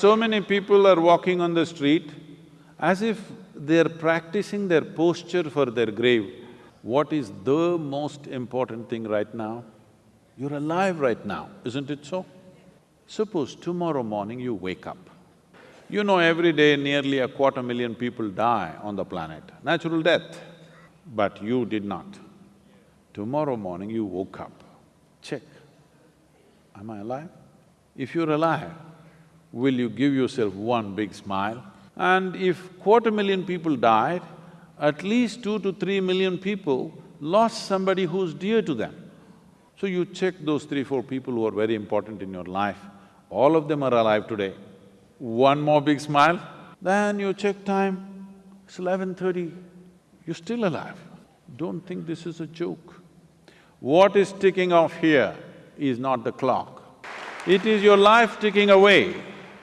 So many people are walking on the street as if they're practicing their posture for their grave. What is the most important thing right now? You're alive right now, isn't it so? Suppose tomorrow morning you wake up. You know every day nearly a quarter million people die on the planet, natural death, but you did not. Tomorrow morning you woke up, check, am I alive? If you're alive, will you give yourself one big smile? And if quarter million people died, at least two to three million people lost somebody who's dear to them. So you check those three, four people who are very important in your life, all of them are alive today. One more big smile, then you check time, it's eleven thirty, you're still alive. Don't think this is a joke. What is ticking off here is not the clock. It is your life ticking away.